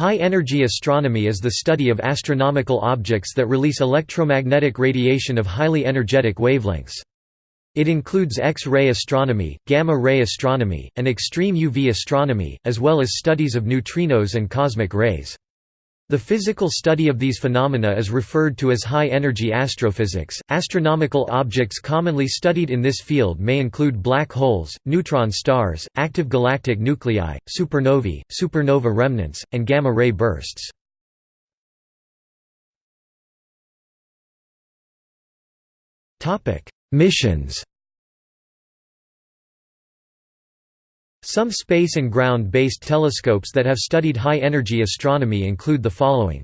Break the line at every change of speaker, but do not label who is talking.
High-energy astronomy is the study of astronomical objects that release electromagnetic radiation of highly energetic wavelengths. It includes X-ray astronomy, gamma-ray astronomy, and extreme UV astronomy, as well as studies of neutrinos and cosmic rays. The physical study of these phenomena is referred to as high-energy astrophysics. Astronomical objects commonly studied in this field may include black holes, neutron stars, active galactic nuclei, supernovae, supernova remnants, and gamma-ray bursts. Topic: Missions. Some space and ground-based telescopes that have studied high-energy astronomy include the following.